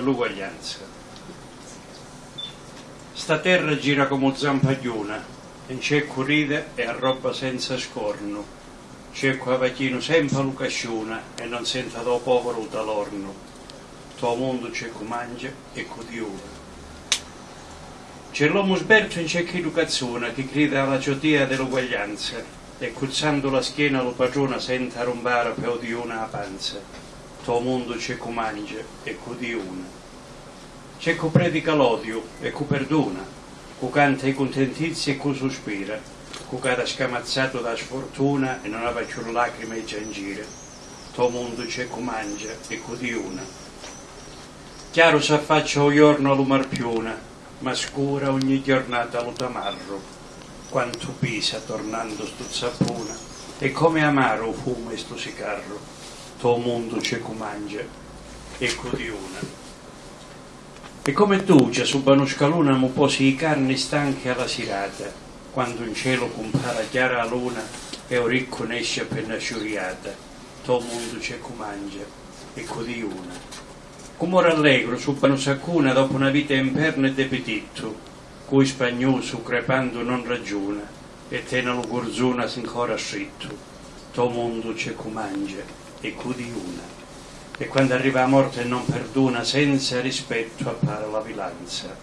l'uguaglianza. Sta terra gira come zampagliuna, in c'è ride e arroba senza scorno, c'è qua vecchino sempre lucasciuna e non senta do povero talorno, tuo mondo c'è cu mangia e cu diura. C'è l'uomo sberto in c'è chi educazione che grida alla giotia dell'uguaglianza e cuzzando la schiena lo padrona senta rombare per di una panza mondo c'è cu mangia e cu diuna. Cu predica l'odio e cu perdona, cu canta i contentizi e cu sospira, cu cada scamazzato da sfortuna e non aveva più lacrime e giangire. Tuo mondo cu mangia e cu diuna. Chiaro s'affaccia o giorno all'umarpiuna, ma scura ogni giornata lo tamarro. Quanto pisa tornando sto zappuna, e come amaro fuma sto sicarro tuo mondo c'è cu mangia e cu diuna. E come tu già su scaluna mu posi i carni stanchi alla sirata, quando in cielo compara chiara la luna e un ricco nesce appena sciuriata, tuo mondo c'è cu mangia e cu diuna. Come rallegro su sacuna dopo una vita imperna e depetitto, cui spagnoso crepando non ragiona, e tena lo gurzuna ancora stritto, tuo mondo c'è cu mangia e cudi una. E quando arriva la morte non perdona, senza rispetto appare la vilanza.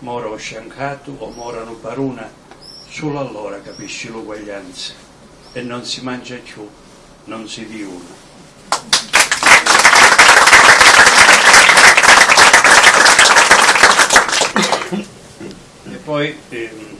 Mora o sciancato o morano paruna, solo allora capisci l'uguaglianza. E non si mangia più, non si diuna. E poi ehm,